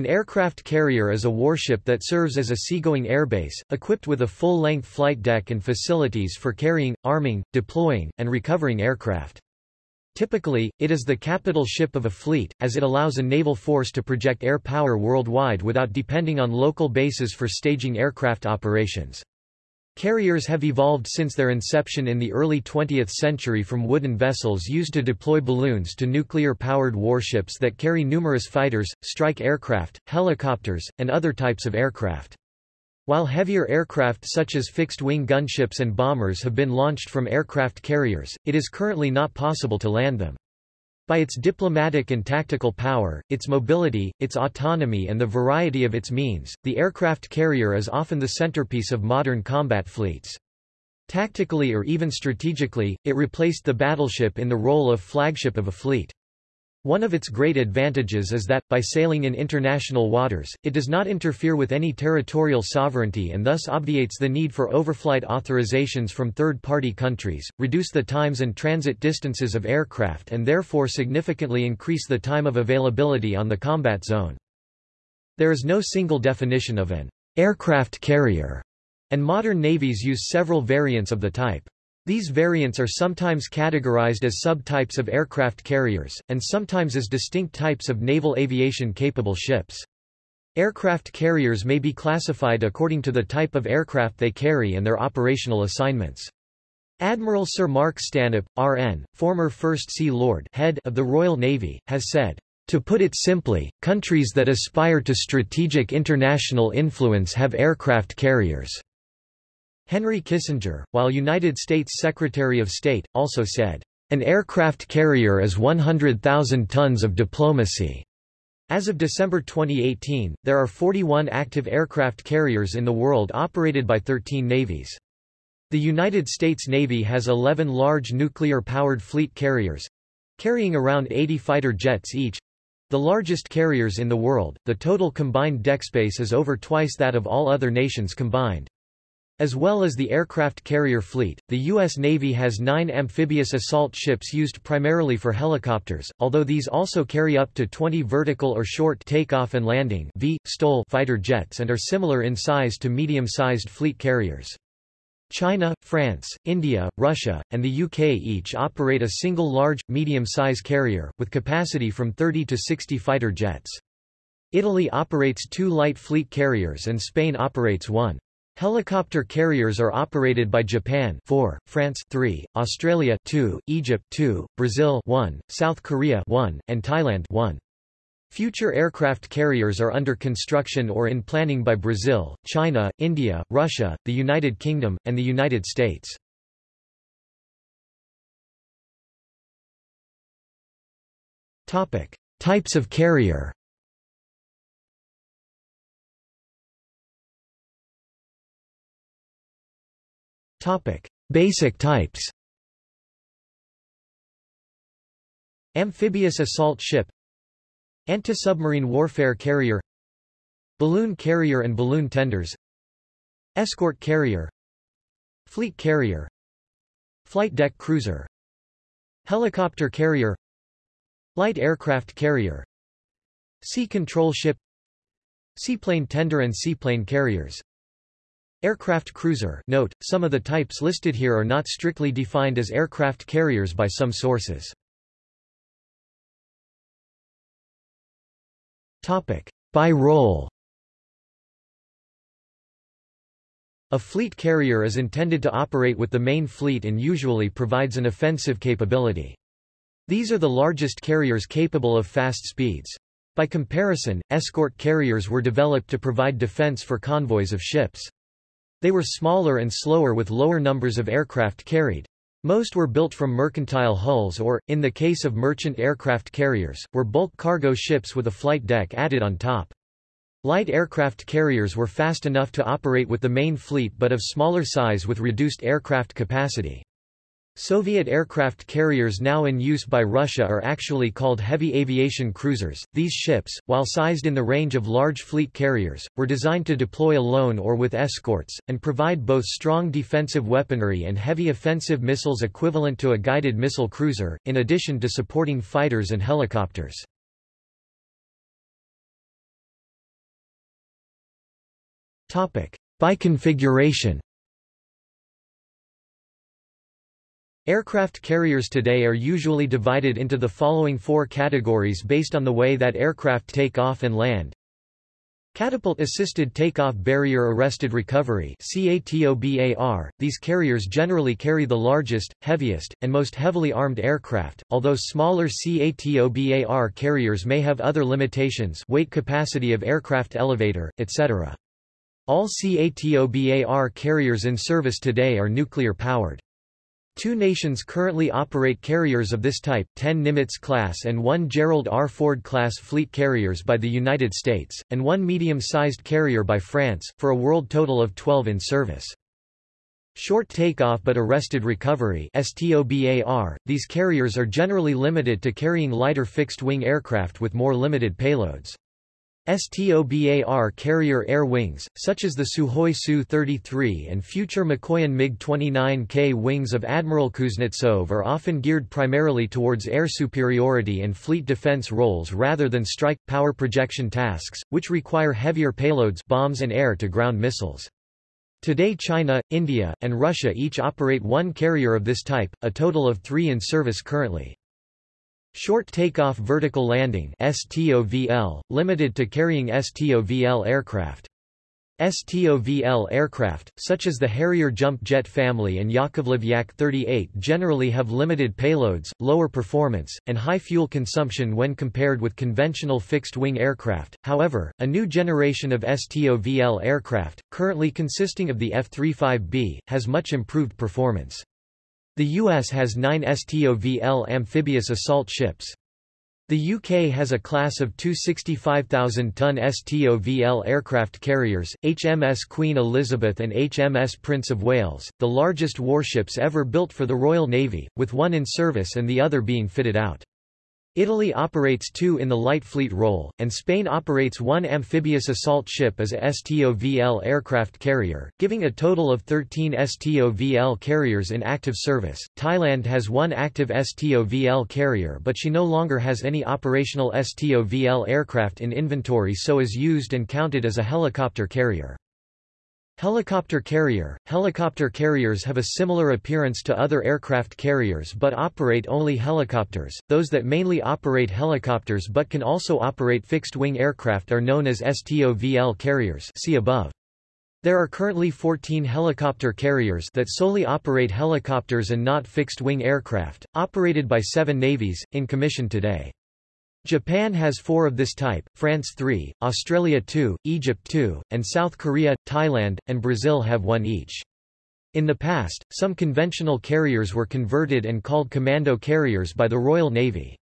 An aircraft carrier is a warship that serves as a seagoing airbase, equipped with a full-length flight deck and facilities for carrying, arming, deploying, and recovering aircraft. Typically, it is the capital ship of a fleet, as it allows a naval force to project air power worldwide without depending on local bases for staging aircraft operations. Carriers have evolved since their inception in the early 20th century from wooden vessels used to deploy balloons to nuclear-powered warships that carry numerous fighters, strike aircraft, helicopters, and other types of aircraft. While heavier aircraft such as fixed-wing gunships and bombers have been launched from aircraft carriers, it is currently not possible to land them. By its diplomatic and tactical power, its mobility, its autonomy and the variety of its means, the aircraft carrier is often the centerpiece of modern combat fleets. Tactically or even strategically, it replaced the battleship in the role of flagship of a fleet. One of its great advantages is that, by sailing in international waters, it does not interfere with any territorial sovereignty and thus obviates the need for overflight authorizations from third-party countries, reduce the times and transit distances of aircraft and therefore significantly increase the time of availability on the combat zone. There is no single definition of an aircraft carrier, and modern navies use several variants of the type. These variants are sometimes categorized as subtypes of aircraft carriers, and sometimes as distinct types of naval aviation-capable ships. Aircraft carriers may be classified according to the type of aircraft they carry and their operational assignments. Admiral Sir Mark Stanhope, RN, former First Sea Lord head of the Royal Navy, has said, "...to put it simply, countries that aspire to strategic international influence have aircraft carriers." Henry Kissinger, while United States Secretary of State, also said, "...an aircraft carrier is 100,000 tons of diplomacy." As of December 2018, there are 41 active aircraft carriers in the world operated by 13 navies. The United States Navy has 11 large nuclear-powered fleet carriers, carrying around 80 fighter jets each, the largest carriers in the world, the total combined deck space is over twice that of all other nations combined. As well as the aircraft carrier fleet, the U.S. Navy has nine amphibious assault ships used primarily for helicopters, although these also carry up to 20 vertical or short takeoff and landing v, fighter jets and are similar in size to medium-sized fleet carriers. China, France, India, Russia, and the UK each operate a single large, medium-size carrier, with capacity from 30 to 60 fighter jets. Italy operates two light fleet carriers and Spain operates one. Helicopter carriers are operated by Japan 4, France 3, Australia 2, Egypt 2, Brazil 1, South Korea 1, and Thailand 1. Future aircraft carriers are under construction or in planning by Brazil, China, India, Russia, the United Kingdom, and the United States. Types of carrier Topic: Basic types. Amphibious assault ship. Anti-submarine warfare carrier. Balloon carrier and balloon tenders. Escort carrier. Fleet carrier. Flight deck cruiser. Helicopter carrier. Light aircraft carrier. Sea control ship. Seaplane tender and seaplane carriers Aircraft cruiser note, some of the types listed here are not strictly defined as aircraft carriers by some sources. By role A fleet carrier is intended to operate with the main fleet and usually provides an offensive capability. These are the largest carriers capable of fast speeds. By comparison, escort carriers were developed to provide defense for convoys of ships. They were smaller and slower with lower numbers of aircraft carried. Most were built from mercantile hulls or, in the case of merchant aircraft carriers, were bulk cargo ships with a flight deck added on top. Light aircraft carriers were fast enough to operate with the main fleet but of smaller size with reduced aircraft capacity. Soviet aircraft carriers now in use by Russia are actually called heavy aviation cruisers. These ships, while sized in the range of large fleet carriers, were designed to deploy alone or with escorts, and provide both strong defensive weaponry and heavy offensive missiles equivalent to a guided missile cruiser, in addition to supporting fighters and helicopters. By configuration Aircraft carriers today are usually divided into the following four categories based on the way that aircraft take off and land. Catapult-assisted takeoff barrier-arrested recovery These carriers generally carry the largest, heaviest, and most heavily armed aircraft, although smaller CATOBAR carriers may have other limitations weight capacity of aircraft elevator, etc. All CATOBAR carriers in service today are nuclear-powered. Two nations currently operate carriers of this type, 10 Nimitz-class and one Gerald R. Ford-class fleet carriers by the United States, and one medium-sized carrier by France, for a world total of 12 in service. Short takeoff but arrested recovery STOBAR, these carriers are generally limited to carrying lighter fixed-wing aircraft with more limited payloads. STOBAR carrier air wings, such as the Sukhoi Su-33 and future Mikoyan MiG-29K wings of Admiral Kuznetsov are often geared primarily towards air superiority and fleet defense roles rather than strike, power projection tasks, which require heavier payloads bombs and air-to-ground missiles. Today China, India, and Russia each operate one carrier of this type, a total of three in service currently. Short Takeoff Vertical Landing STOVL, limited to carrying STOVL aircraft. STOVL aircraft, such as the Harrier jump jet family and Yakovlev Yak-38 generally have limited payloads, lower performance, and high fuel consumption when compared with conventional fixed-wing aircraft. However, a new generation of STOVL aircraft, currently consisting of the F-35B, has much improved performance. The US has nine STOVL amphibious assault ships. The UK has a class of two 65,000-ton STOVL aircraft carriers, HMS Queen Elizabeth and HMS Prince of Wales, the largest warships ever built for the Royal Navy, with one in service and the other being fitted out. Italy operates two in the light fleet role, and Spain operates one amphibious assault ship as a STOVL aircraft carrier, giving a total of 13 STOVL carriers in active service. Thailand has one active STOVL carrier but she no longer has any operational STOVL aircraft in inventory so is used and counted as a helicopter carrier. Helicopter carrier – Helicopter carriers have a similar appearance to other aircraft carriers but operate only helicopters, those that mainly operate helicopters but can also operate fixed-wing aircraft are known as STOVL carriers see above. There are currently 14 helicopter carriers that solely operate helicopters and not fixed-wing aircraft, operated by seven navies, in commission today. Japan has four of this type, France three, Australia two, Egypt two, and South Korea, Thailand, and Brazil have one each. In the past, some conventional carriers were converted and called commando carriers by the Royal Navy.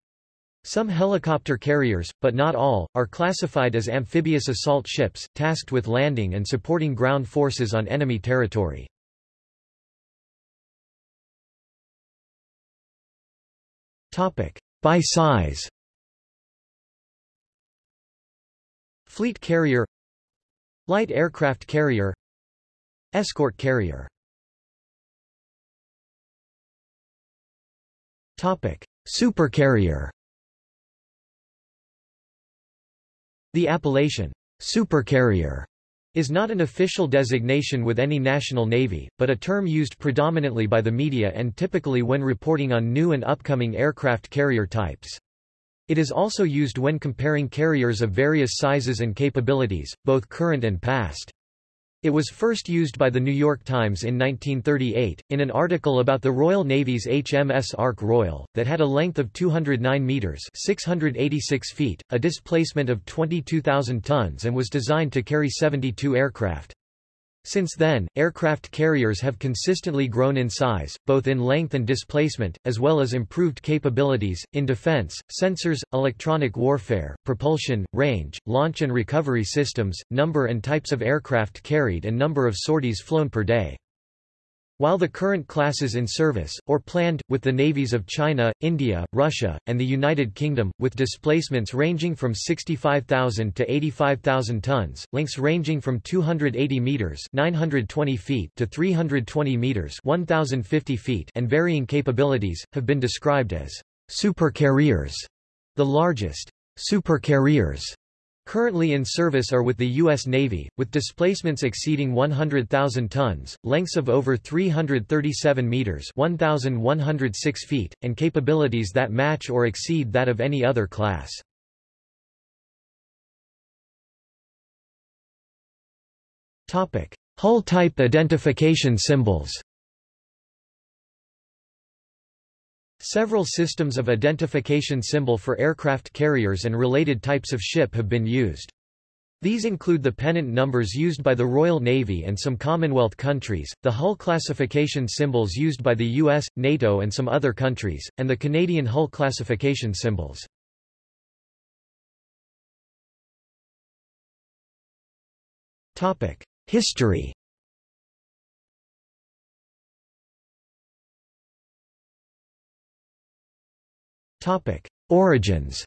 Some helicopter carriers, but not all, are classified as amphibious assault ships, tasked with landing and supporting ground forces on enemy territory. By size Fleet carrier Light aircraft carrier Escort carrier Topic: Supercarrier. The appellation supercarrier is not an official designation with any national navy, but a term used predominantly by the media and typically when reporting on new and upcoming aircraft carrier types. It is also used when comparing carriers of various sizes and capabilities, both current and past. It was first used by The New York Times in 1938, in an article about the Royal Navy's HMS Ark Royal, that had a length of 209 metres 686 feet, a displacement of 22,000 tons and was designed to carry 72 aircraft. Since then, aircraft carriers have consistently grown in size, both in length and displacement, as well as improved capabilities, in defense, sensors, electronic warfare, propulsion, range, launch and recovery systems, number and types of aircraft carried and number of sorties flown per day. While the current classes in service, or planned, with the navies of China, India, Russia, and the United Kingdom, with displacements ranging from 65,000 to 85,000 tons, lengths ranging from 280 meters (920 feet) to 320 meters (1,050 feet) and varying capabilities, have been described as supercarriers. The largest supercarriers Currently in service are with the U.S. Navy, with displacements exceeding 100,000 tons, lengths of over 337 meters 1,106 feet, and capabilities that match or exceed that of any other class. Hull type identification symbols Several systems of identification symbol for aircraft carriers and related types of ship have been used. These include the pennant numbers used by the Royal Navy and some Commonwealth countries, the hull classification symbols used by the US, NATO and some other countries, and the Canadian hull classification symbols. History Origins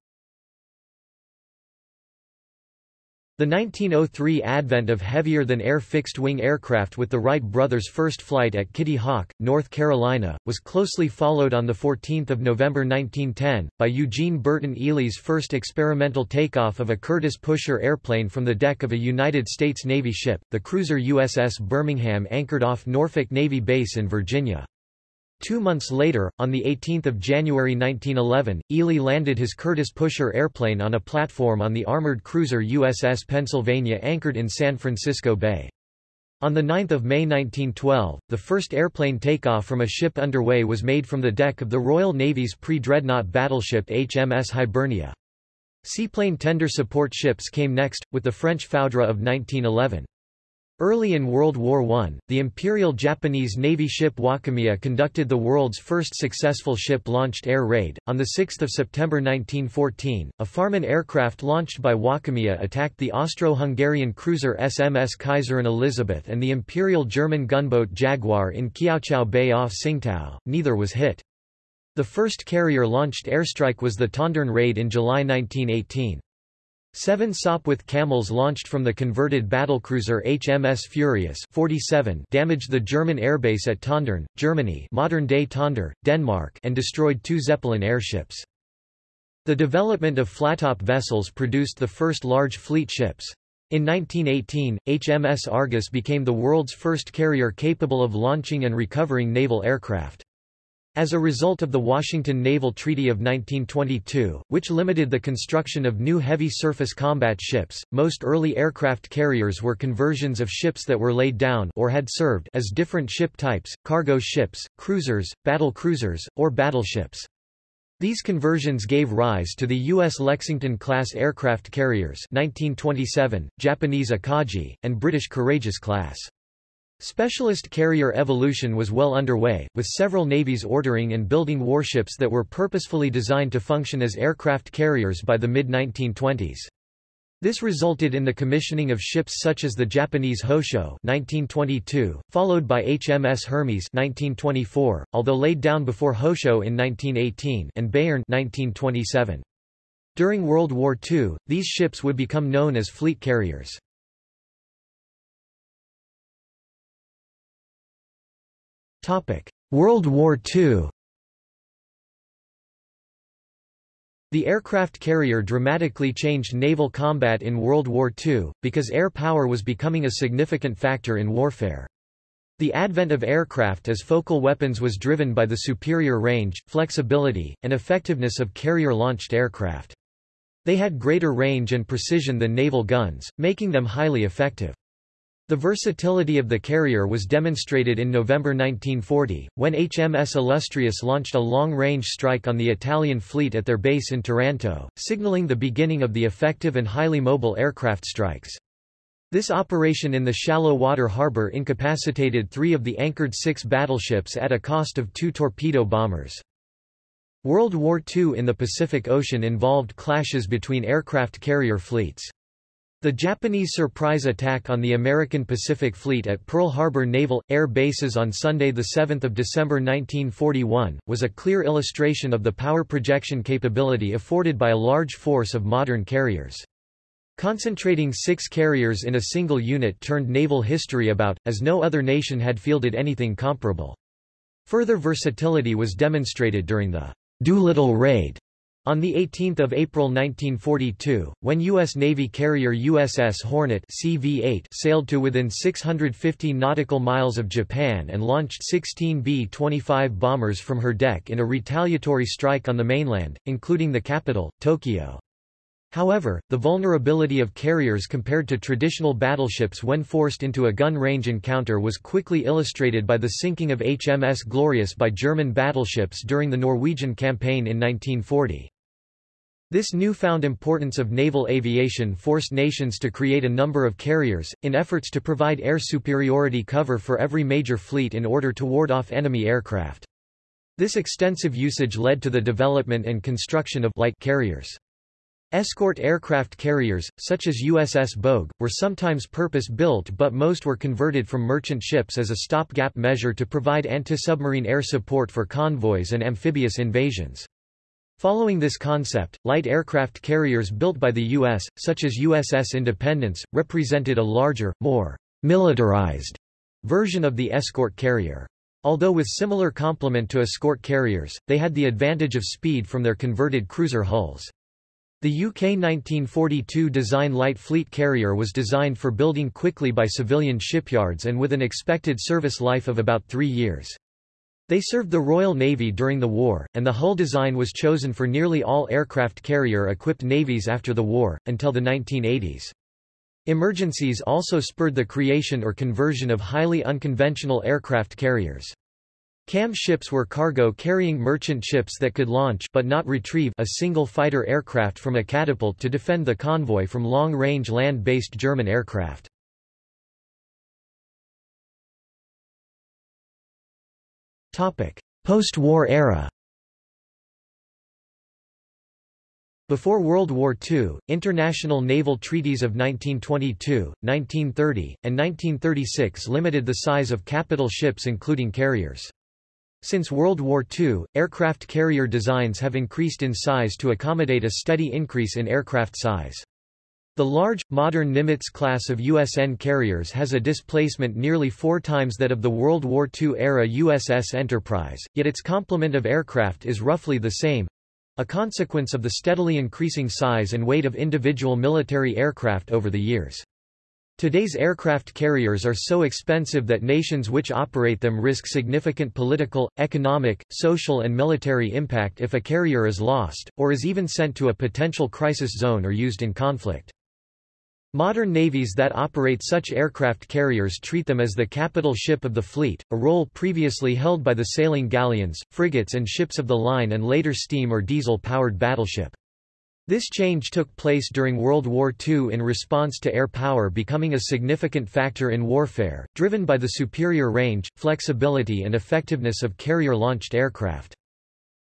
The 1903 advent of heavier-than-air fixed-wing aircraft with the Wright brothers' first flight at Kitty Hawk, North Carolina, was closely followed on 14 November 1910, by Eugene Burton Ely's first experimental takeoff of a Curtiss Pusher airplane from the deck of a United States Navy ship, the cruiser USS Birmingham anchored off Norfolk Navy Base in Virginia. Two months later, on 18 January 1911, Ely landed his Curtiss Pusher airplane on a platform on the armored cruiser USS Pennsylvania anchored in San Francisco Bay. On 9 May 1912, the first airplane takeoff from a ship underway was made from the deck of the Royal Navy's pre-dreadnought battleship HMS Hibernia. Seaplane tender support ships came next, with the French Foudre of 1911. Early in World War I, the Imperial Japanese Navy ship Wakamiya conducted the world's first successful ship-launched air raid. On 6 September 1914, a Farman aircraft launched by Wakamiya attacked the Austro-Hungarian cruiser SMS Kaiserin Elisabeth and the Imperial German gunboat Jaguar in Kiaochao Bay off Tsingtao, neither was hit. The first carrier-launched airstrike was the Tondern raid in July 1918. Seven Sopwith Camels launched from the converted battlecruiser HMS Furious 47 damaged the German airbase at Tondern, Germany modern-day Tonder, Denmark and destroyed two Zeppelin airships. The development of flattop vessels produced the first large fleet ships. In 1918, HMS Argus became the world's first carrier capable of launching and recovering naval aircraft. As a result of the Washington Naval Treaty of 1922, which limited the construction of new heavy surface combat ships, most early aircraft carriers were conversions of ships that were laid down or had served as different ship types, cargo ships, cruisers, battle cruisers, or battleships. These conversions gave rise to the U.S. Lexington-class aircraft carriers 1927, Japanese Akagi, and British Courageous class. Specialist carrier evolution was well underway, with several navies ordering and building warships that were purposefully designed to function as aircraft carriers by the mid-1920s. This resulted in the commissioning of ships such as the Japanese Hosho 1922, followed by HMS Hermes 1924, although laid down before Hosho in 1918 and Béarn 1927. During World War II, these ships would become known as fleet carriers. World War II The aircraft carrier dramatically changed naval combat in World War II, because air power was becoming a significant factor in warfare. The advent of aircraft as focal weapons was driven by the superior range, flexibility, and effectiveness of carrier-launched aircraft. They had greater range and precision than naval guns, making them highly effective. The versatility of the carrier was demonstrated in November 1940, when HMS Illustrious launched a long-range strike on the Italian fleet at their base in Taranto, signaling the beginning of the effective and highly mobile aircraft strikes. This operation in the shallow water harbor incapacitated three of the anchored six battleships at a cost of two torpedo bombers. World War II in the Pacific Ocean involved clashes between aircraft carrier fleets. The Japanese surprise attack on the American Pacific Fleet at Pearl Harbor Naval, Air Bases on Sunday 7 December 1941, was a clear illustration of the power projection capability afforded by a large force of modern carriers. Concentrating six carriers in a single unit turned naval history about, as no other nation had fielded anything comparable. Further versatility was demonstrated during the Doolittle Raid On 18 April 1942, when U.S. Navy carrier USS Hornet CV-8 sailed to within 650 nautical miles of Japan and launched 16 B-25 bombers from her deck in a retaliatory strike on the mainland, including the capital, Tokyo. However, the vulnerability of carriers compared to traditional battleships when forced into a gun-range encounter was quickly illustrated by the sinking of HMS Glorious by German battleships during the Norwegian campaign in 1940. This newfound importance of naval aviation forced nations to create a number of carriers, in efforts to provide air superiority cover for every major fleet in order to ward off enemy aircraft. This extensive usage led to the development and construction of light carriers. Escort aircraft carriers, such as USS Bogue, were sometimes purpose-built but most were converted from merchant ships as a stopgap measure to provide anti-submarine air support for convoys and amphibious invasions. Following this concept, light aircraft carriers built by the U.S., such as USS Independence, represented a larger, more militarized version of the escort carrier. Although with similar complement to escort carriers, they had the advantage of speed from their converted cruiser hulls. The UK 1942 design light fleet carrier was designed for building quickly by civilian shipyards and with an expected service life of about three years. They served the Royal Navy during the war, and the hull design was chosen for nearly all aircraft carrier-equipped navies after the war, until the 1980s. Emergencies also spurred the creation or conversion of highly unconventional aircraft carriers. CAM ships were cargo-carrying merchant ships that could launch but not retrieve a single fighter aircraft from a catapult to defend the convoy from long-range land-based German aircraft. Post-war era Before World War II, international naval treaties of 1922, 1930, and 1936 limited the size of capital ships including carriers. Since World War II, aircraft carrier designs have increased in size to accommodate a steady increase in aircraft size. The large, modern Nimitz class of USN carriers has a displacement nearly four times that of the World War II-era USS Enterprise, yet its complement of aircraft is roughly the same—a consequence of the steadily increasing size and weight of individual military aircraft over the years. Today's aircraft carriers are so expensive that nations which operate them risk significant political, economic, social and military impact if a carrier is lost, or is even sent to a potential crisis zone or used in conflict. Modern navies that operate such aircraft carriers treat them as the capital ship of the fleet, a role previously held by the sailing galleons, frigates and ships of the line and later steam or diesel-powered battleship. This change took place during World War II in response to air power becoming a significant factor in warfare, driven by the superior range, flexibility and effectiveness of carrier-launched aircraft.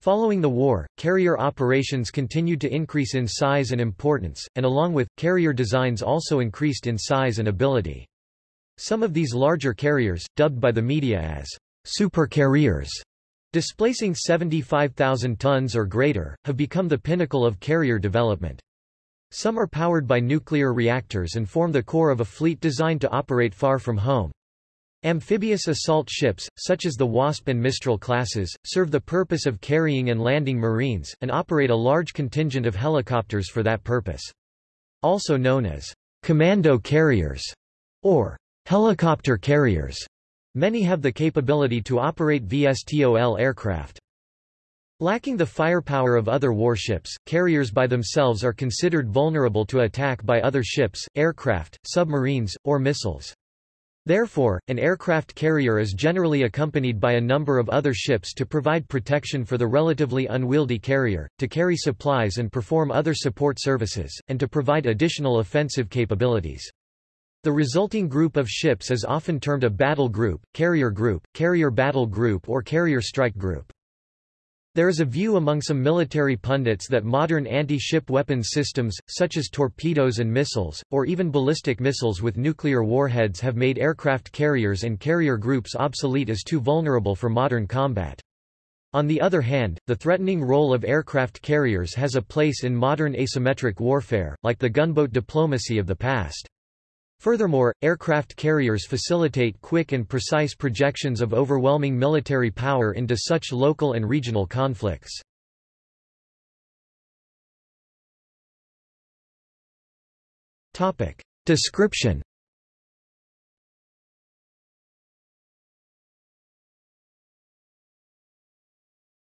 Following the war, carrier operations continued to increase in size and importance, and along with, carrier designs also increased in size and ability. Some of these larger carriers, dubbed by the media as supercarriers, displacing 75,000 tons or greater, have become the pinnacle of carrier development. Some are powered by nuclear reactors and form the core of a fleet designed to operate far from home. Amphibious assault ships, such as the Wasp and Mistral classes, serve the purpose of carrying and landing Marines, and operate a large contingent of helicopters for that purpose. Also known as commando carriers or helicopter carriers. Many have the capability to operate VSTOL aircraft. Lacking the firepower of other warships, carriers by themselves are considered vulnerable to attack by other ships, aircraft, submarines, or missiles. Therefore, an aircraft carrier is generally accompanied by a number of other ships to provide protection for the relatively unwieldy carrier, to carry supplies and perform other support services, and to provide additional offensive capabilities. The resulting group of ships is often termed a battle group, carrier group, carrier battle group or carrier strike group. There is a view among some military pundits that modern anti-ship weapons systems, such as torpedoes and missiles, or even ballistic missiles with nuclear warheads have made aircraft carriers and carrier groups obsolete as too vulnerable for modern combat. On the other hand, the threatening role of aircraft carriers has a place in modern asymmetric warfare, like the gunboat diplomacy of the past. Furthermore, aircraft carriers facilitate quick and precise projections of overwhelming military power into such local and regional conflicts. Topic. Description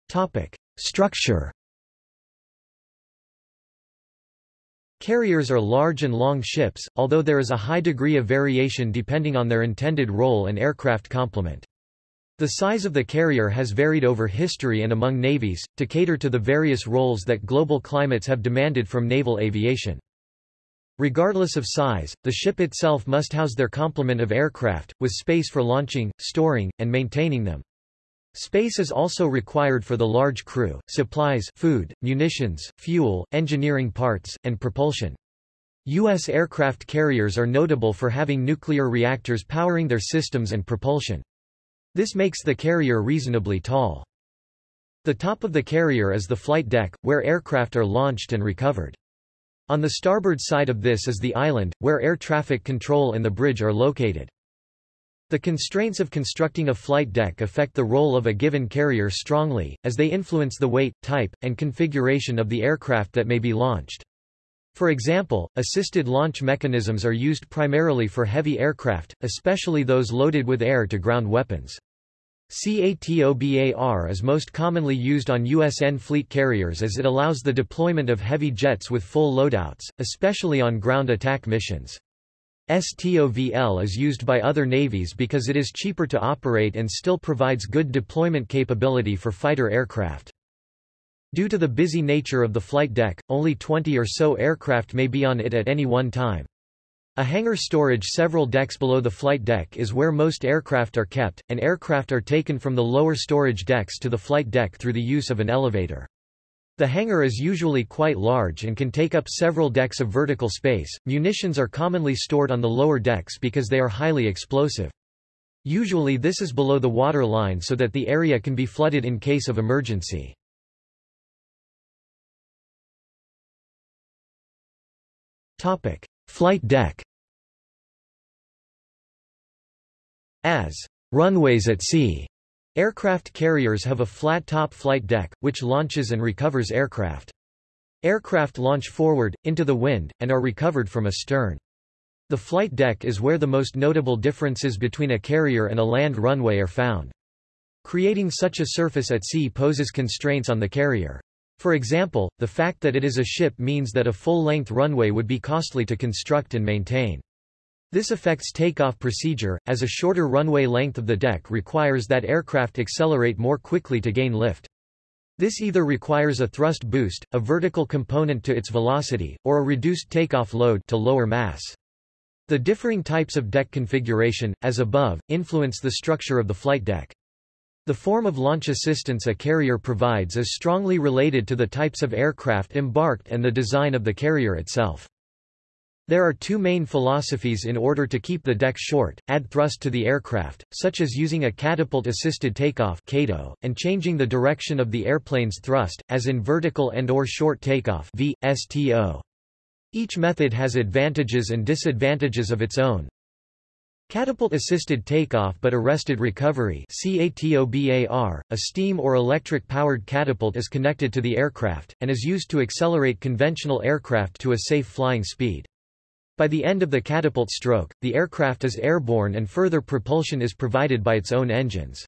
Topic. Structure Carriers are large and long ships, although there is a high degree of variation depending on their intended role and aircraft complement. The size of the carrier has varied over history and among navies, to cater to the various roles that global climates have demanded from naval aviation. Regardless of size, the ship itself must house their complement of aircraft, with space for launching, storing, and maintaining them. Space is also required for the large crew, supplies food, munitions, fuel, engineering parts, and propulsion. U.S. aircraft carriers are notable for having nuclear reactors powering their systems and propulsion. This makes the carrier reasonably tall. The top of the carrier is the flight deck, where aircraft are launched and recovered. On the starboard side of this is the island, where air traffic control and the bridge are located. The constraints of constructing a flight deck affect the role of a given carrier strongly, as they influence the weight, type, and configuration of the aircraft that may be launched. For example, assisted launch mechanisms are used primarily for heavy aircraft, especially those loaded with air-to-ground weapons. CATOBAR is most commonly used on USN fleet carriers as it allows the deployment of heavy jets with full loadouts, especially on ground attack missions. STOVL is used by other navies because it is cheaper to operate and still provides good deployment capability for fighter aircraft. Due to the busy nature of the flight deck, only 20 or so aircraft may be on it at any one time. A hangar storage several decks below the flight deck is where most aircraft are kept, and aircraft are taken from the lower storage decks to the flight deck through the use of an elevator. The hangar is usually quite large and can take up several decks of vertical space. Munitions are commonly stored on the lower decks because they are highly explosive. Usually this is below the water line so that the area can be flooded in case of emergency. Topic: Flight deck. As runways at sea Aircraft carriers have a flat-top flight deck, which launches and recovers aircraft. Aircraft launch forward, into the wind, and are recovered from astern. The flight deck is where the most notable differences between a carrier and a land runway are found. Creating such a surface at sea poses constraints on the carrier. For example, the fact that it is a ship means that a full-length runway would be costly to construct and maintain. This affects takeoff procedure, as a shorter runway length of the deck requires that aircraft accelerate more quickly to gain lift. This either requires a thrust boost, a vertical component to its velocity, or a reduced takeoff load to lower mass. The differing types of deck configuration, as above, influence the structure of the flight deck. The form of launch assistance a carrier provides is strongly related to the types of aircraft embarked and the design of the carrier itself. There are two main philosophies in order to keep the deck short, add thrust to the aircraft, such as using a catapult-assisted takeoff and changing the direction of the airplane's thrust, as in vertical and or short takeoff VSTO. Each method has advantages and disadvantages of its own. Catapult-assisted takeoff but arrested recovery CATOBAR, a steam or electric-powered catapult is connected to the aircraft, and is used to accelerate conventional aircraft to a safe flying speed. By the end of the catapult stroke, the aircraft is airborne and further propulsion is provided by its own engines.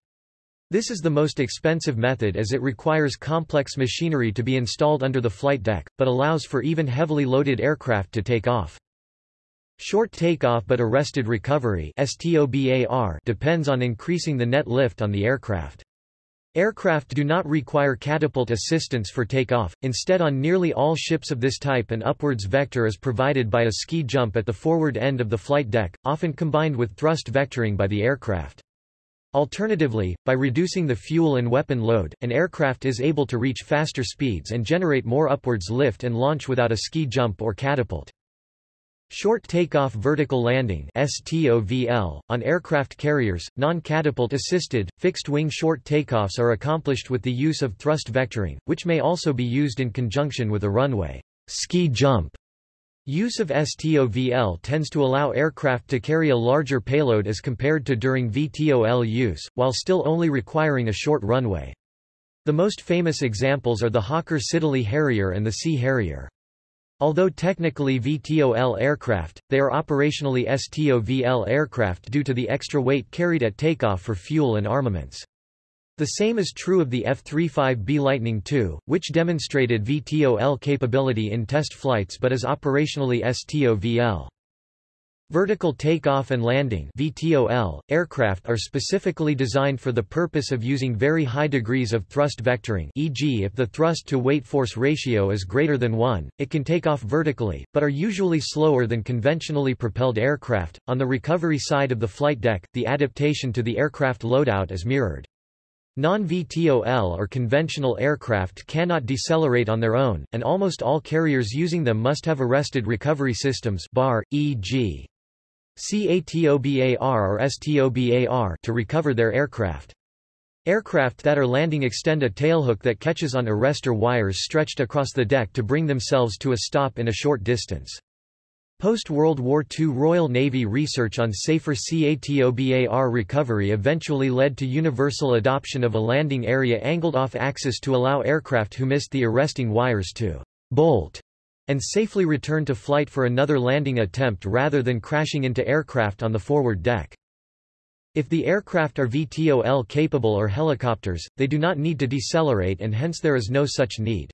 This is the most expensive method as it requires complex machinery to be installed under the flight deck, but allows for even heavily loaded aircraft to take off. Short takeoff but arrested recovery depends on increasing the net lift on the aircraft. Aircraft do not require catapult assistance for takeoff, instead on nearly all ships of this type an upwards vector is provided by a ski jump at the forward end of the flight deck, often combined with thrust vectoring by the aircraft. Alternatively, by reducing the fuel and weapon load, an aircraft is able to reach faster speeds and generate more upwards lift and launch without a ski jump or catapult. Short takeoff vertical landing STOVL, on aircraft carriers, non-catapult assisted, fixed-wing short takeoffs are accomplished with the use of thrust vectoring, which may also be used in conjunction with a runway ski jump. Use of STOVL tends to allow aircraft to carry a larger payload as compared to during VTOL use, while still only requiring a short runway. The most famous examples are the Hawker Siddeley Harrier and the Sea Harrier. Although technically VTOL aircraft, they are operationally STOVL aircraft due to the extra weight carried at takeoff for fuel and armaments. The same is true of the F-35B Lightning II, which demonstrated VTOL capability in test flights but is operationally STOVL. Vertical takeoff and landing VTOL, aircraft are specifically designed for the purpose of using very high degrees of thrust vectoring e.g. if the thrust-to-weight force ratio is greater than 1, it can take off vertically, but are usually slower than conventionally propelled aircraft. On the recovery side of the flight deck, the adaptation to the aircraft loadout is mirrored. Non-VTOL or conventional aircraft cannot decelerate on their own, and almost all carriers using them must have arrested recovery systems BAR, e.g. CATOBAR or STOBAR to recover their aircraft. Aircraft that are landing extend a tailhook that catches on arrestor wires stretched across the deck to bring themselves to a stop in a short distance. Post-World War II Royal Navy research on safer CATOBAR recovery eventually led to universal adoption of a landing area angled off axis to allow aircraft who missed the arresting wires to bolt and safely return to flight for another landing attempt rather than crashing into aircraft on the forward deck. If the aircraft are VTOL capable or helicopters, they do not need to decelerate and hence there is no such need.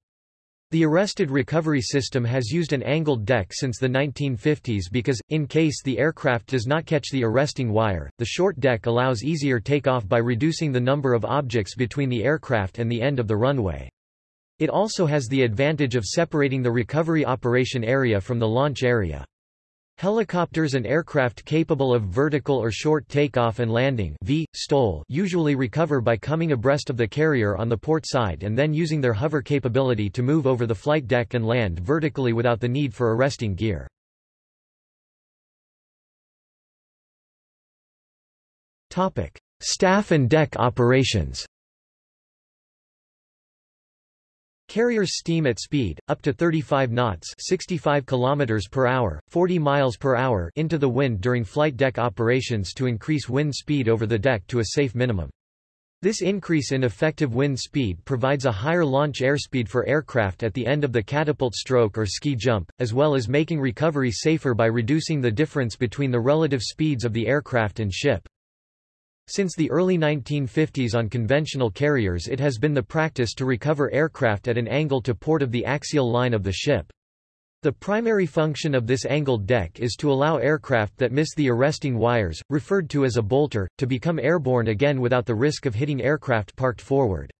The arrested recovery system has used an angled deck since the 1950s because, in case the aircraft does not catch the arresting wire, the short deck allows easier takeoff by reducing the number of objects between the aircraft and the end of the runway. It also has the advantage of separating the recovery operation area from the launch area. Helicopters and aircraft capable of vertical or short takeoff and landing v, STOL usually recover by coming abreast of the carrier on the port side and then using their hover capability to move over the flight deck and land vertically without the need for arresting gear. Staff and deck operations Carriers steam at speed, up to 35 knots 65 km per hour, 40 miles per hour into the wind during flight deck operations to increase wind speed over the deck to a safe minimum. This increase in effective wind speed provides a higher launch airspeed for aircraft at the end of the catapult stroke or ski jump, as well as making recovery safer by reducing the difference between the relative speeds of the aircraft and ship. Since the early 1950s on conventional carriers it has been the practice to recover aircraft at an angle to port of the axial line of the ship. The primary function of this angled deck is to allow aircraft that miss the arresting wires, referred to as a bolter, to become airborne again without the risk of hitting aircraft parked forward.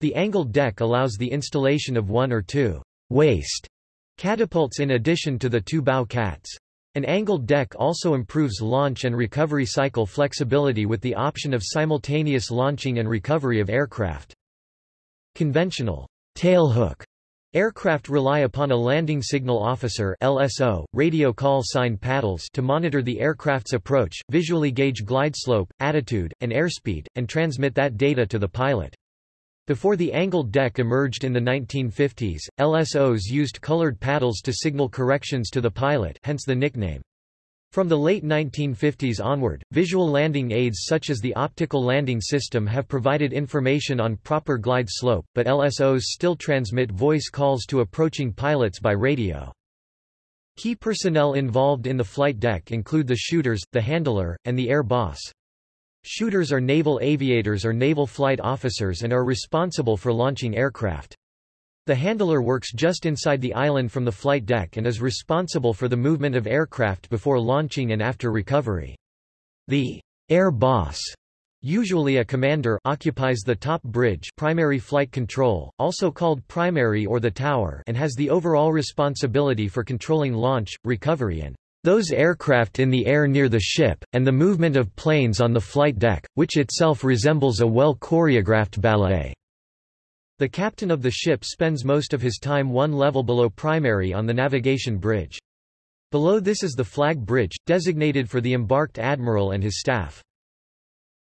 The angled deck allows the installation of one or two waist catapults in addition to the two bow cats. An angled deck also improves launch and recovery cycle flexibility with the option of simultaneous launching and recovery of aircraft. Conventional tailhook Aircraft rely upon a landing signal officer LSO, radio call sign paddles to monitor the aircraft's approach, visually gauge glide slope, attitude, and airspeed, and transmit that data to the pilot. Before the angled deck emerged in the 1950s, LSOs used colored paddles to signal corrections to the pilot hence the nickname. From the late 1950s onward, visual landing aids such as the optical landing system have provided information on proper glide slope, but LSOs still transmit voice calls to approaching pilots by radio. Key personnel involved in the flight deck include the shooters, the handler, and the air boss. Shooters are naval aviators or naval flight officers and are responsible for launching aircraft. The handler works just inside the island from the flight deck and is responsible for the movement of aircraft before launching and after recovery. The air boss usually a commander occupies the top bridge primary flight control, also called primary or the tower and has the overall responsibility for controlling launch, recovery and those aircraft in the air near the ship, and the movement of planes on the flight deck, which itself resembles a well-choreographed ballet. The captain of the ship spends most of his time one level below primary on the navigation bridge. Below this is the flag bridge, designated for the embarked admiral and his staff.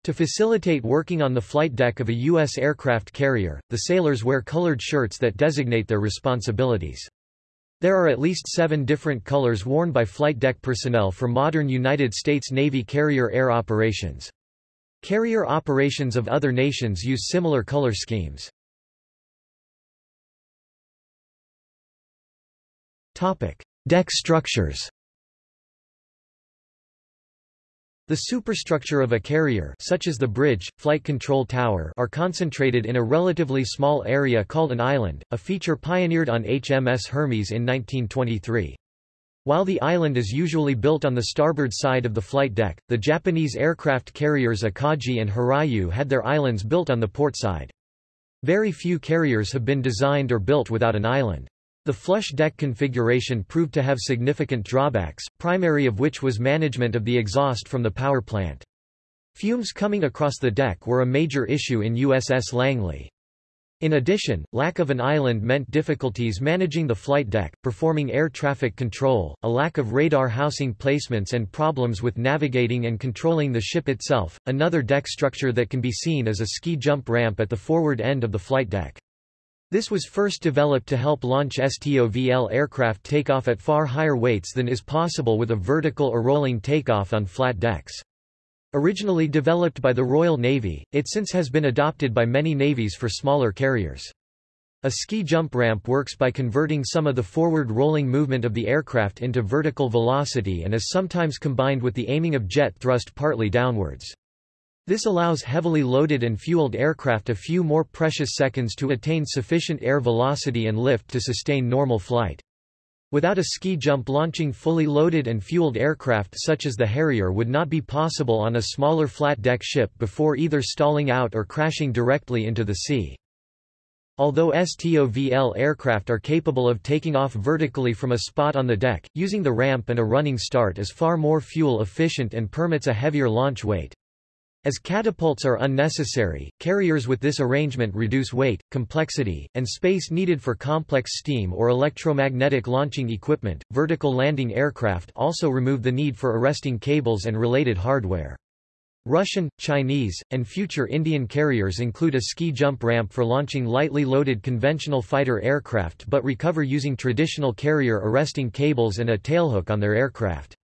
To facilitate working on the flight deck of a U.S. aircraft carrier, the sailors wear colored shirts that designate their responsibilities. There are at least seven different colors worn by flight deck personnel for modern United States Navy carrier air operations. Carrier operations of other nations use similar color schemes. Topic: Deck structures. The superstructure of a carrier such as the bridge, flight control tower are concentrated in a relatively small area called an island, a feature pioneered on HMS Hermes in 1923. While the island is usually built on the starboard side of the flight deck, the Japanese aircraft carriers Akagi and Hiryu had their islands built on the port side. Very few carriers have been designed or built without an island. The flush deck configuration proved to have significant drawbacks, primary of which was management of the exhaust from the power plant. Fumes coming across the deck were a major issue in USS Langley. In addition, lack of an island meant difficulties managing the flight deck, performing air traffic control, a lack of radar housing placements and problems with navigating and controlling the ship itself. Another deck structure that can be seen is a ski jump ramp at the forward end of the flight deck. This was first developed to help launch STOVL aircraft take off at far higher weights than is possible with a vertical or rolling takeoff on flat decks. Originally developed by the Royal Navy, it since has been adopted by many navies for smaller carriers. A ski jump ramp works by converting some of the forward rolling movement of the aircraft into vertical velocity and is sometimes combined with the aiming of jet thrust partly downwards. This allows heavily loaded and fueled aircraft a few more precious seconds to attain sufficient air velocity and lift to sustain normal flight. Without a ski jump launching fully loaded and fueled aircraft such as the Harrier would not be possible on a smaller flat-deck ship before either stalling out or crashing directly into the sea. Although STOVL aircraft are capable of taking off vertically from a spot on the deck, using the ramp and a running start is far more fuel efficient and permits a heavier launch weight. As catapults are unnecessary, carriers with this arrangement reduce weight, complexity, and space needed for complex steam or electromagnetic launching equipment. Vertical landing aircraft also remove the need for arresting cables and related hardware. Russian, Chinese, and future Indian carriers include a ski jump ramp for launching lightly loaded conventional fighter aircraft but recover using traditional carrier arresting cables and a tailhook on their aircraft.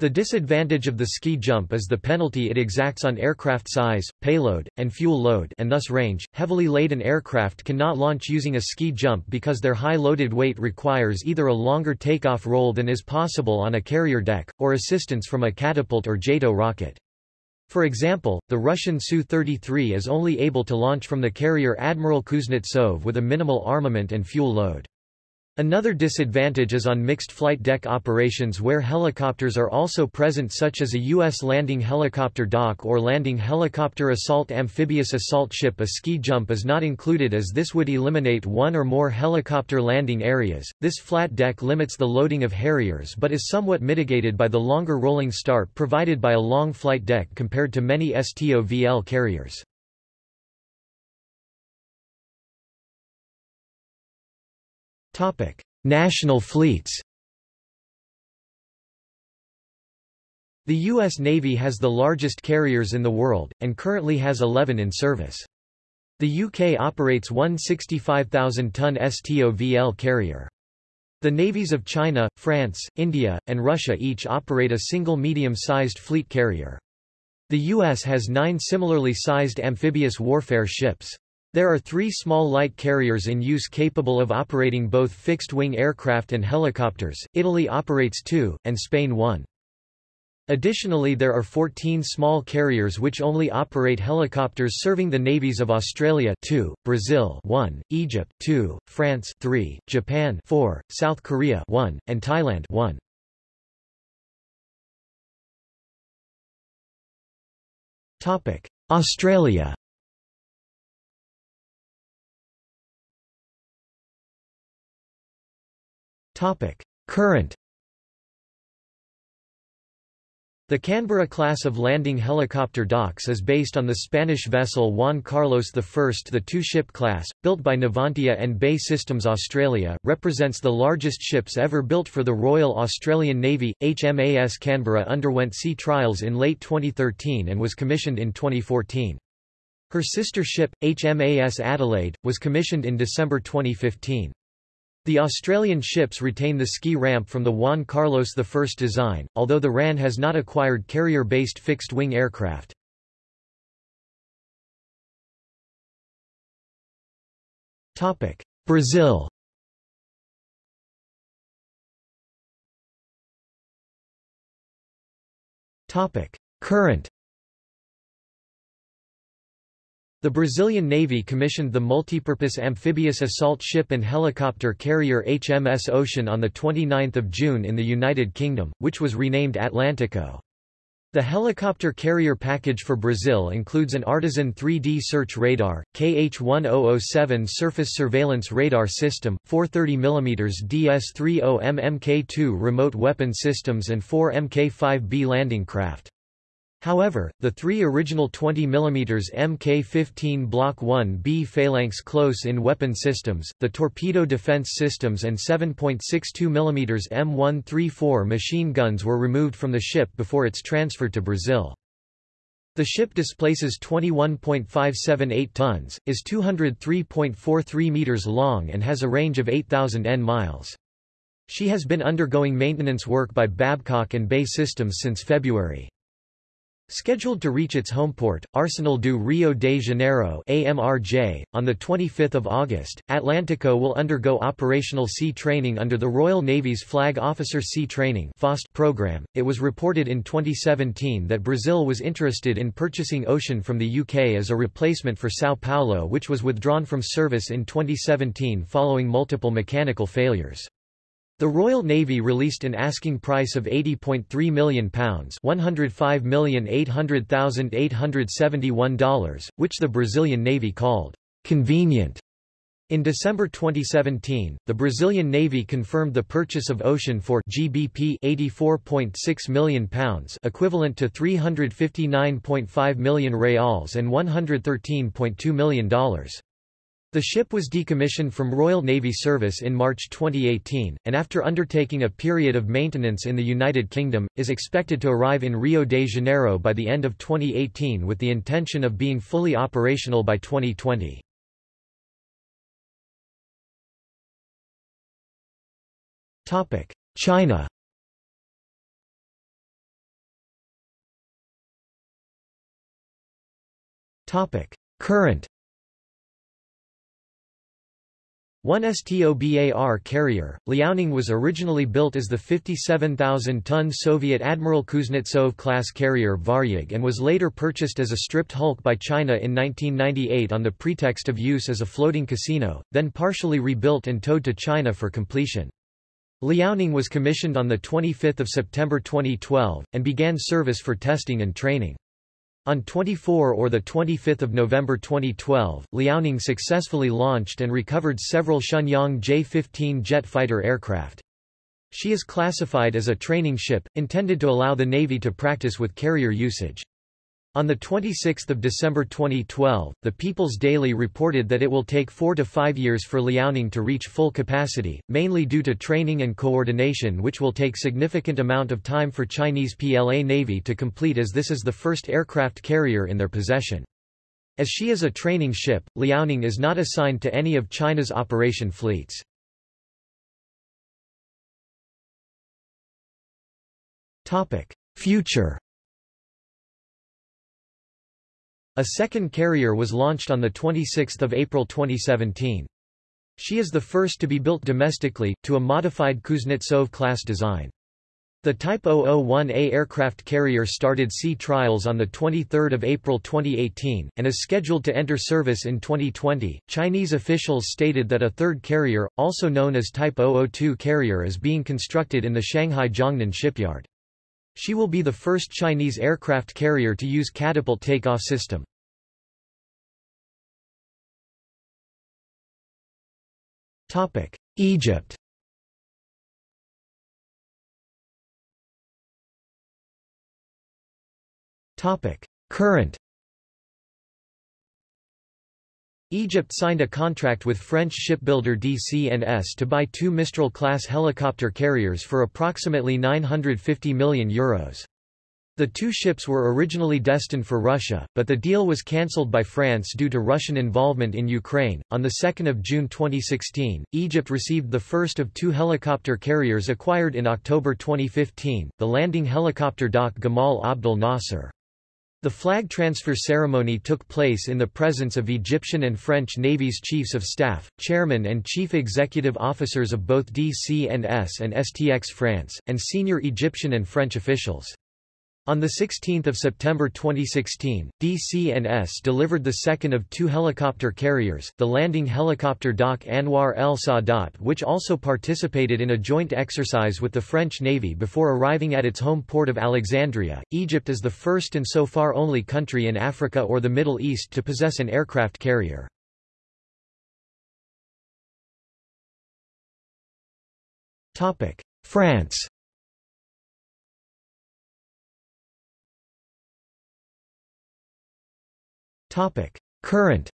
The disadvantage of the ski jump is the penalty it exacts on aircraft size, payload, and fuel load and thus range. Heavily laden aircraft cannot launch using a ski jump because their high loaded weight requires either a longer takeoff roll than is possible on a carrier deck, or assistance from a catapult or JATO rocket. For example, the Russian Su-33 is only able to launch from the carrier Admiral Kuznetsov with a minimal armament and fuel load. Another disadvantage is on mixed flight deck operations where helicopters are also present such as a U.S. landing helicopter dock or landing helicopter assault amphibious assault ship A ski jump is not included as this would eliminate one or more helicopter landing areas. This flat deck limits the loading of Harriers but is somewhat mitigated by the longer rolling start provided by a long flight deck compared to many STOVL carriers. National fleets The U.S. Navy has the largest carriers in the world, and currently has 11 in service. The UK operates one 65,000-ton STOVL carrier. The navies of China, France, India, and Russia each operate a single medium-sized fleet carrier. The U.S. has nine similarly sized amphibious warfare ships. There are three small light carriers in use capable of operating both fixed-wing aircraft and helicopters, Italy operates two, and Spain one. Additionally there are 14 small carriers which only operate helicopters serving the navies of Australia 2, Brazil 1, Egypt 2, France 3, Japan 4, South Korea 1, and Thailand 1. Australia Current The Canberra class of landing helicopter docks is based on the Spanish vessel Juan Carlos I. The two-ship class, built by Navantia and BAE Systems Australia, represents the largest ships ever built for the Royal Australian Navy. HMAS Canberra underwent sea trials in late 2013 and was commissioned in 2014. Her sister ship, HMAS Adelaide, was commissioned in December 2015. The Australian ships retain the ski ramp from the Juan Carlos I design, although the RAN has not acquired carrier-based fixed-wing aircraft. Brazil Current the Brazilian Navy commissioned the multipurpose amphibious assault ship and helicopter carrier HMS Ocean on 29 June in the United Kingdom, which was renamed Atlantico. The helicopter carrier package for Brazil includes an Artisan 3D search radar, KH-1007 surface surveillance radar system, 430 mm DS-30M Mk2 remote weapon systems and four Mk-5B landing craft. However, the three original 20 mm Mk-15 Block 1B Phalanx close-in weapon systems, the torpedo defense systems and 7.62 mm M134 machine guns were removed from the ship before its transfer to Brazil. The ship displaces 21.578 tons, is 203.43 meters long and has a range of 8,000 N miles. She has been undergoing maintenance work by Babcock and BAE Systems since February. Scheduled to reach its home port, Arsenal do Rio de Janeiro AMRJ, on 25 August, Atlantico will undergo operational sea training under the Royal Navy's Flag Officer Sea Training program. It was reported in 2017 that Brazil was interested in purchasing Ocean from the UK as a replacement for Sao Paulo which was withdrawn from service in 2017 following multiple mechanical failures. The Royal Navy released an asking price of £80.3 million $105,800,871, which the Brazilian Navy called convenient. In December 2017, the Brazilian Navy confirmed the purchase of Ocean for GBP 84.6 million pounds, equivalent to 359.5 million reals and $113.2 million. The ship was decommissioned from Royal Navy service in March 2018, and after undertaking a period of maintenance in the United Kingdom, is expected to arrive in Rio de Janeiro by the end of 2018 with the intention of being fully operational by 2020. China Current One STOBAR carrier, Liaoning was originally built as the 57,000-ton Soviet Admiral Kuznetsov-class carrier Varyag and was later purchased as a stripped hulk by China in 1998 on the pretext of use as a floating casino, then partially rebuilt and towed to China for completion. Liaoning was commissioned on 25 September 2012, and began service for testing and training. On 24 or 25 November 2012, Liaoning successfully launched and recovered several Shenyang J-15 jet fighter aircraft. She is classified as a training ship, intended to allow the Navy to practice with carrier usage. On 26 December 2012, the People's Daily reported that it will take four to five years for Liaoning to reach full capacity, mainly due to training and coordination which will take significant amount of time for Chinese PLA Navy to complete as this is the first aircraft carrier in their possession. As she is a training ship, Liaoning is not assigned to any of China's operation fleets. Future A second carrier was launched on 26 April 2017. She is the first to be built domestically, to a modified Kuznetsov-class design. The Type 001A aircraft carrier started sea trials on 23 April 2018, and is scheduled to enter service in 2020. Chinese officials stated that a third carrier, also known as Type 002 carrier is being constructed in the Shanghai Jiangnan shipyard. She will be the first Chinese aircraft carrier to use catapult takeoff system. Topic: Egypt Topic: Current Egypt signed a contract with French shipbuilder DCNS to buy two Mistral-class helicopter carriers for approximately €950 million. Euros. The two ships were originally destined for Russia, but the deal was cancelled by France due to Russian involvement in Ukraine. On 2 June 2016, Egypt received the first of two helicopter carriers acquired in October 2015, the landing helicopter Dock Gamal Abdel Nasser. The flag transfer ceremony took place in the presence of Egyptian and French Navy's chiefs of staff, chairmen and chief executive officers of both DCNS and STX France, and senior Egyptian and French officials. On 16 September 2016, DCNS delivered the second of two helicopter carriers, the landing helicopter Dock Anwar El Sadat which also participated in a joint exercise with the French Navy before arriving at its home port of Alexandria. Egypt is the first and so far only country in Africa or the Middle East to possess an aircraft carrier. France Current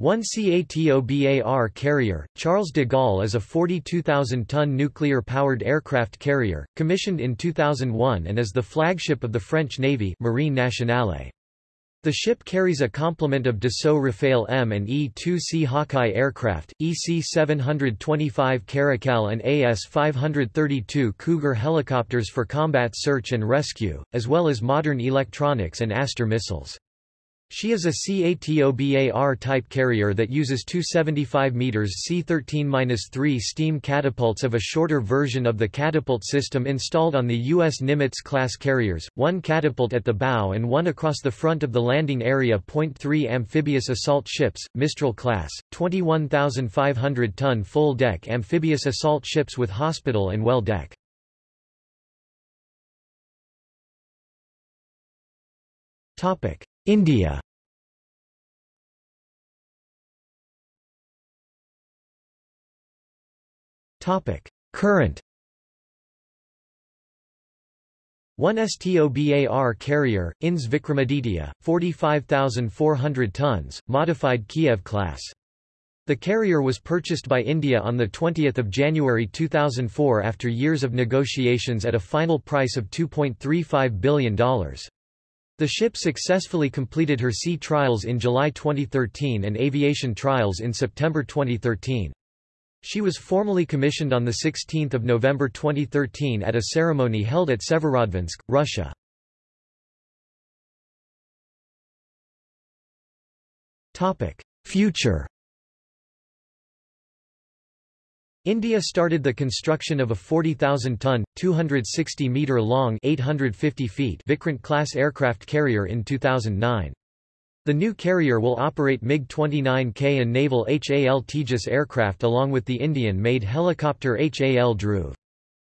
One CATOBAR carrier, Charles de Gaulle is a 42,000-ton nuclear-powered aircraft carrier, commissioned in 2001 and is the flagship of the French Navy Marine Nationale. The ship carries a complement of Dassault Rafale M and E-2C Hawkeye aircraft, EC-725 Caracal and AS-532 Cougar helicopters for combat search and rescue, as well as modern electronics and Aster missiles. She is a CATOBAR-type carrier that uses two 75 meters C-13-3 steam catapults of a shorter version of the catapult system installed on the U.S. Nimitz-class carriers, one catapult at the bow and one across the front of the landing area. Point 3 amphibious assault ships, Mistral class, 21,500-ton full-deck amphibious assault ships with hospital and well deck. Topic. India Current One STOBAR carrier, INS Vikramaditya, 45,400 tons, modified Kiev class. The carrier was purchased by India on 20 January 2004 after years of negotiations at a final price of $2.35 billion. The ship successfully completed her sea trials in July 2013 and aviation trials in September 2013. She was formally commissioned on 16 November 2013 at a ceremony held at Severodvinsk, Russia. Future India started the construction of a 40,000-ton, 260-metre-long Vikrant-class aircraft carrier in 2009. The new carrier will operate MiG-29K and naval HAL Tejas aircraft along with the Indian-made helicopter HAL Dhruv.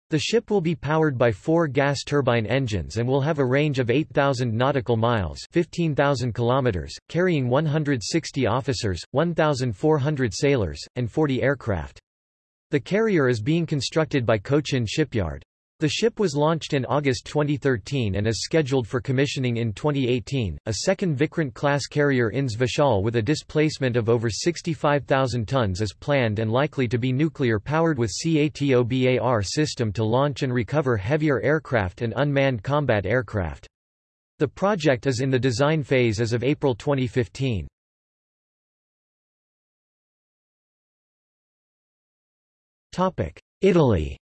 The ship will be powered by four gas turbine engines and will have a range of 8,000 nautical miles 15,000 kilometers, carrying 160 officers, 1,400 sailors, and 40 aircraft. The carrier is being constructed by Cochin Shipyard. The ship was launched in August 2013 and is scheduled for commissioning in 2018. A second Vikrant-class carrier INS Vishal with a displacement of over 65,000 tons is planned and likely to be nuclear-powered with CATOBAR system to launch and recover heavier aircraft and unmanned combat aircraft. The project is in the design phase as of April 2015. Italy.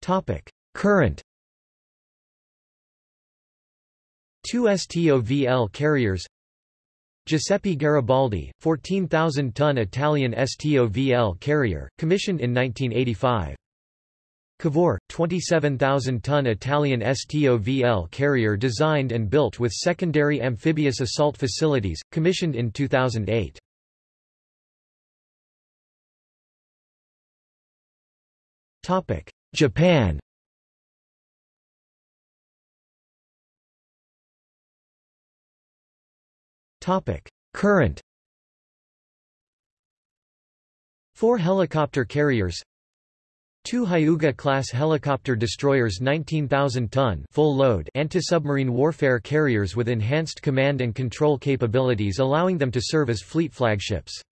Topic: Current. Two STOVL carriers. Giuseppe Garibaldi, 14,000-ton Italian STOVL carrier, commissioned in 1985. Cavour, 27,000-ton Italian STOVL carrier designed and built with secondary amphibious assault facilities, commissioned in 2008. Japan Current Four helicopter carriers Two Hyuga-class helicopter destroyers 19,000-ton full-load anti-submarine warfare carriers with enhanced command and control capabilities allowing them to serve as fleet flagships.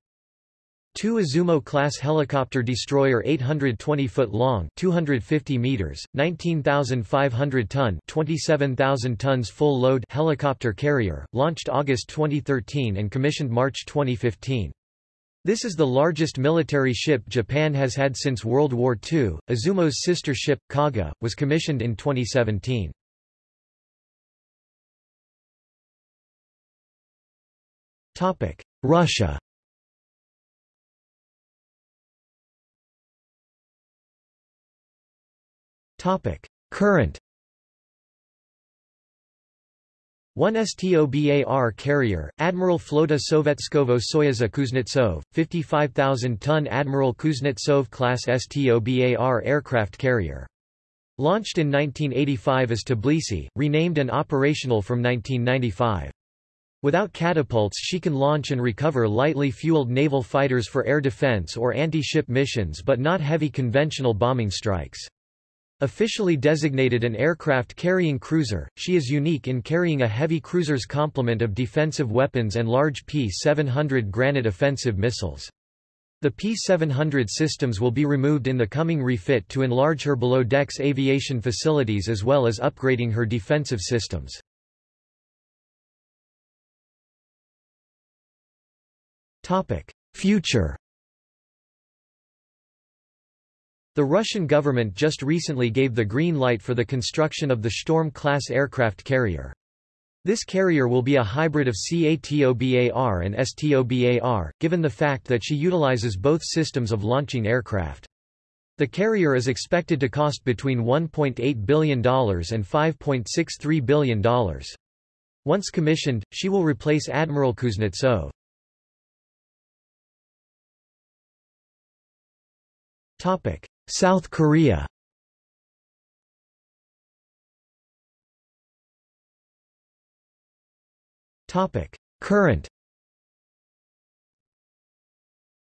Two Izumo-class helicopter destroyer 820-foot long 250 meters, 19,500-ton 27,000 tons full-load helicopter carrier, launched August 2013 and commissioned March 2015. This is the largest military ship Japan has had since World War II. Izumo's sister ship, Kaga, was commissioned in 2017. Topic: Russia. Topic: Current One STOBAR carrier, Admiral Flota Sovetskovo Soyuza Kuznetsov, 55,000-ton Admiral Kuznetsov-class STOBAR aircraft carrier. Launched in 1985 as Tbilisi, renamed and operational from 1995. Without catapults she can launch and recover lightly fueled naval fighters for air defense or anti-ship missions but not heavy conventional bombing strikes. Officially designated an aircraft-carrying cruiser, she is unique in carrying a heavy cruiser's complement of defensive weapons and large P-700 Granit offensive missiles. The P-700 systems will be removed in the coming refit to enlarge her below-decks aviation facilities as well as upgrading her defensive systems. Future The Russian government just recently gave the green light for the construction of the Storm-class aircraft carrier. This carrier will be a hybrid of CATOBAR and STOBAR, given the fact that she utilizes both systems of launching aircraft. The carrier is expected to cost between $1.8 billion and $5.63 billion. Once commissioned, she will replace Admiral Kuznetsov. Topic: South Korea. Current.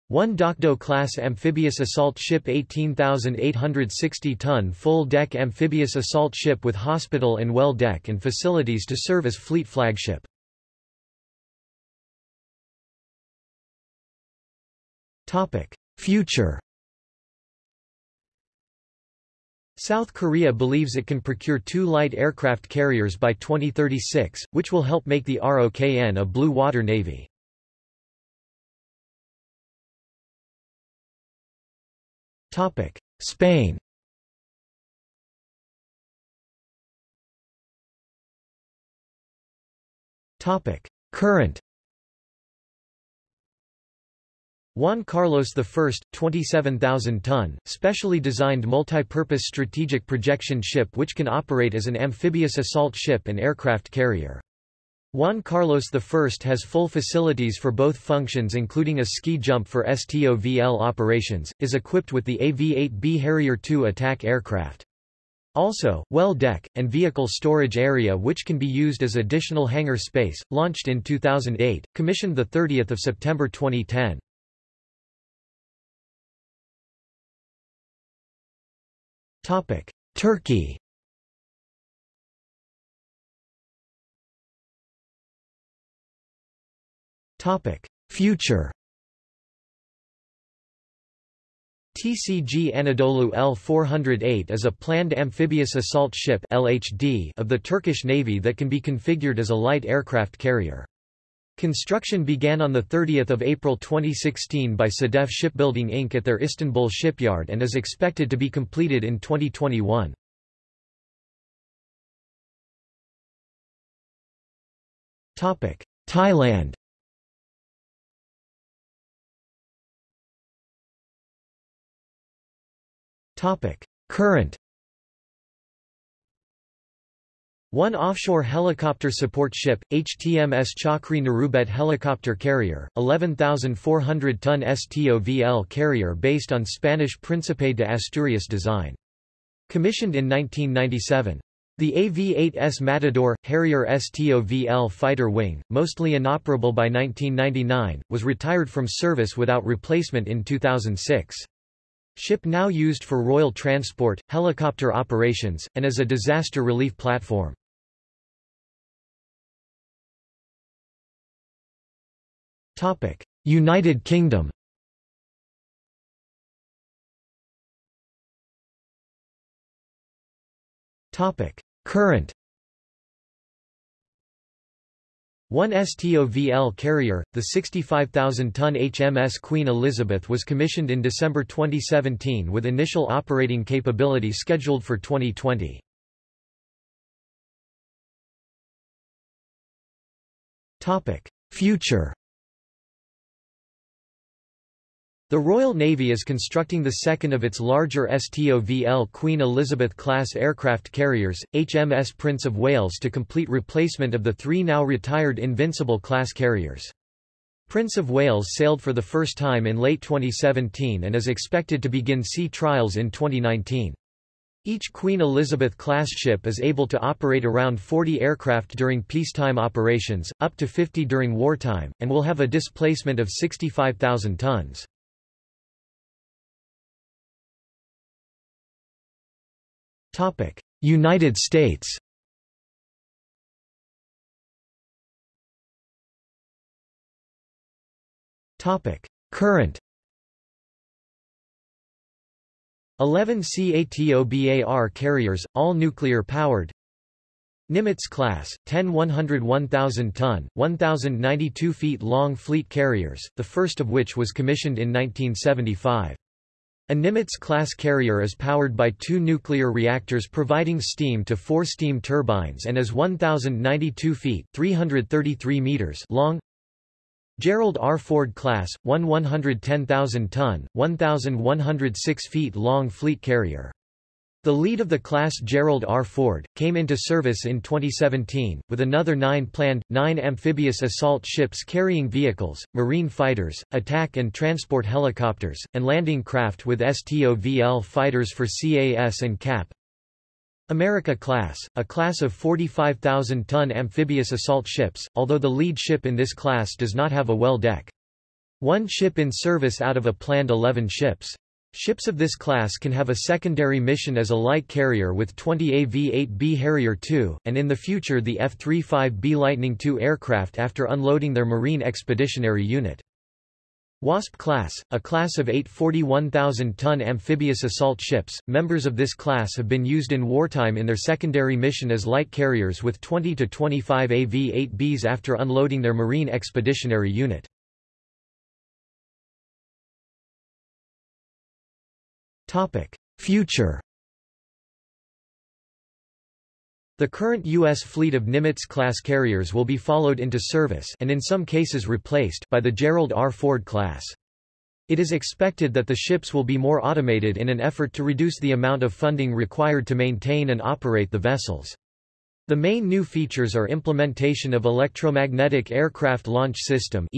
One Dokdo-class amphibious assault ship 18,860-ton full-deck amphibious assault ship with hospital and well deck and facilities to serve as fleet flagship. Future South Korea believes it can procure two light aircraft carriers by 2036, which will help make the ROKN a blue water navy. Spain Current Juan Carlos I, 27,000-ton, specially designed multi-purpose strategic projection ship which can operate as an amphibious assault ship and aircraft carrier. Juan Carlos I has full facilities for both functions including a ski jump for STOVL operations, is equipped with the AV-8B Harrier II attack aircraft. Also, well deck, and vehicle storage area which can be used as additional hangar space, launched in 2008, commissioned 30 September 2010. Turkey. Topic: Future. TCG Anadolu L-408 is a planned amphibious assault ship LHD of the Turkish Navy that can be configured as a light aircraft carrier. Construction began on 30 April 2016 by Sedef Shipbuilding Inc. at their Istanbul shipyard and is expected to be completed in 2021. Thailand Current One offshore helicopter support ship, HTMS Chakri Narubet helicopter carrier, 11,400-ton STOVL carrier based on Spanish Príncipe de Asturias design. Commissioned in 1997. The AV-8S Matador, Harrier STOVL fighter wing, mostly inoperable by 1999, was retired from service without replacement in 2006. Ship now used for royal transport, helicopter operations, and as a disaster relief platform. United Kingdom Current One STOVL carrier, the 65,000-ton HMS Queen Elizabeth was commissioned in December 2017 with initial operating capability scheduled for 2020. Future The Royal Navy is constructing the second of its larger STOVL Queen Elizabeth-class aircraft carriers, HMS Prince of Wales to complete replacement of the three now retired Invincible-class carriers. Prince of Wales sailed for the first time in late 2017 and is expected to begin sea trials in 2019. Each Queen Elizabeth-class ship is able to operate around 40 aircraft during peacetime operations, up to 50 during wartime, and will have a displacement of 65,000 tons. United States. Current. 11 CATOBAR carriers, all nuclear-powered Nimitz class, 10 101,000-ton, 1,092 feet long fleet carriers, the first of which was commissioned in 1975. A Nimitz-class carrier is powered by two nuclear reactors providing steam to four steam turbines and is 1,092 feet 333 meters long. Gerald R. Ford class, one 110,000-ton, 1,106 feet long fleet carrier. The lead of the class Gerald R. Ford, came into service in 2017, with another nine planned, nine amphibious assault ships carrying vehicles, marine fighters, attack and transport helicopters, and landing craft with STOVL fighters for CAS and CAP. America class, a class of 45,000-ton amphibious assault ships, although the lead ship in this class does not have a well deck. One ship in service out of a planned 11 ships. Ships of this class can have a secondary mission as a light carrier with 20 AV-8B Harrier II, and in the future the F-35B Lightning II aircraft after unloading their Marine Expeditionary Unit. Wasp class, a class of eight 41,000-ton amphibious assault ships, members of this class have been used in wartime in their secondary mission as light carriers with 20 to 25 AV-8Bs after unloading their Marine Expeditionary Unit. Future The current U.S. fleet of Nimitz-class carriers will be followed into service and in some cases replaced by the Gerald R. Ford class. It is expected that the ships will be more automated in an effort to reduce the amount of funding required to maintain and operate the vessels. The main new features are implementation of Electromagnetic Aircraft Launch System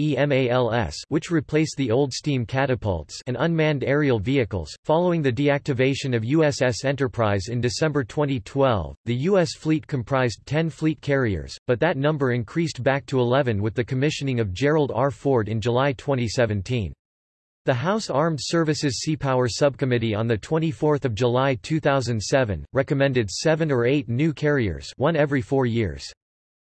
which replace the old steam catapults and unmanned aerial vehicles. Following the deactivation of USS Enterprise in December 2012, the U.S. fleet comprised 10 fleet carriers, but that number increased back to 11 with the commissioning of Gerald R. Ford in July 2017. The House Armed Services Seapower Subcommittee on 24 July 2007, recommended seven or eight new carriers one every four years.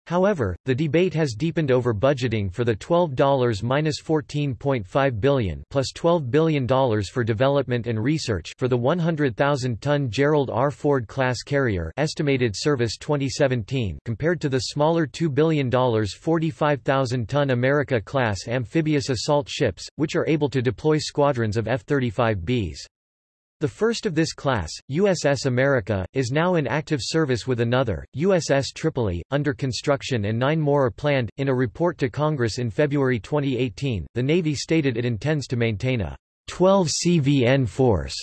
However, the debate has deepened over budgeting for the $12-14.5 billion plus $12 billion for development and research for the 100,000-ton Gerald R. Ford class carrier estimated service 2017 compared to the smaller $2 billion 45,000-ton America class amphibious assault ships, which are able to deploy squadrons of F-35Bs. The first of this class, USS America, is now in active service with another, USS Tripoli, under construction and nine more are planned. In a report to Congress in February 2018, the Navy stated it intends to maintain a 12 CVN force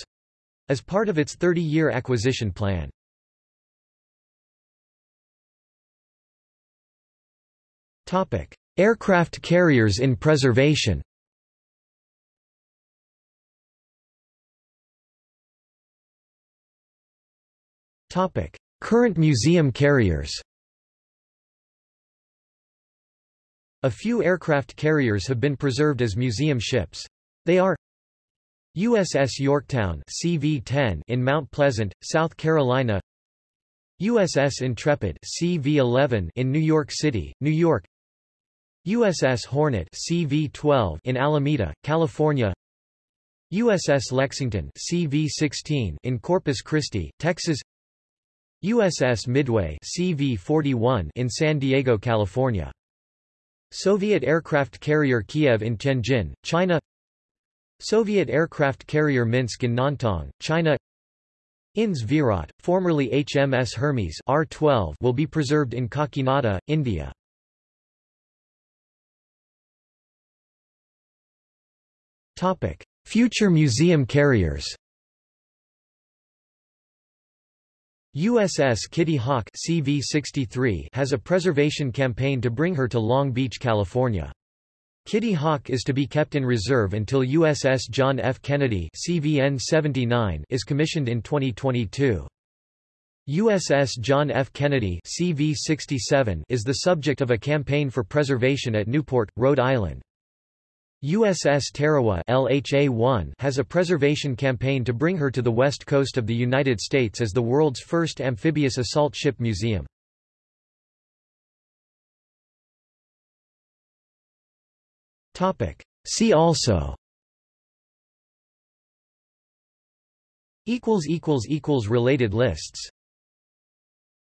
as part of its 30-year acquisition plan. Aircraft carriers in preservation Current museum carriers A few aircraft carriers have been preserved as museum ships. They are USS Yorktown CV-10 in Mount Pleasant, South Carolina USS Intrepid CV-11 in New York City, New York USS Hornet CV-12 in Alameda, California USS Lexington CV-16 in Corpus Christi, Texas USS Midway CV-41 in San Diego, California. Soviet aircraft carrier Kiev in Tianjin, China Soviet aircraft carrier Minsk in Nantong, China INS Virat, formerly HMS Hermes R-12 will be preserved in Kakinada, India. Topic: Future museum carriers USS Kitty Hawk CV-63 has a preservation campaign to bring her to Long Beach, California. Kitty Hawk is to be kept in reserve until USS John F. Kennedy CVN-79 is commissioned in 2022. USS John F. Kennedy CV-67 is the subject of a campaign for preservation at Newport, Rhode Island. USS Tarawa LHA-1 has a preservation campaign to bring her to the west coast of the United States as the world's first amphibious assault ship museum. See also Related lists